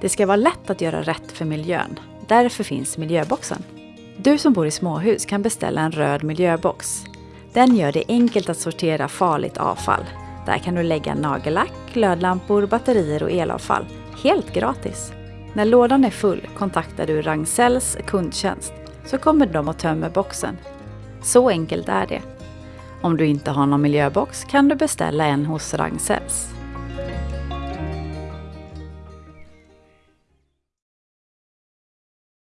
Det ska vara lätt att göra rätt för miljön. Därför finns miljöboxen. Du som bor i småhus kan beställa en röd miljöbox. Den gör det enkelt att sortera farligt avfall. Där kan du lägga nagellack, glödlampor, batterier och elavfall. Helt gratis! När lådan är full kontaktar du Ragn-Sells kundtjänst så kommer de och tömmer boxen. Så enkelt är det. Om du inte har någon miljöbox kan du beställa en hos Ragn-Sells.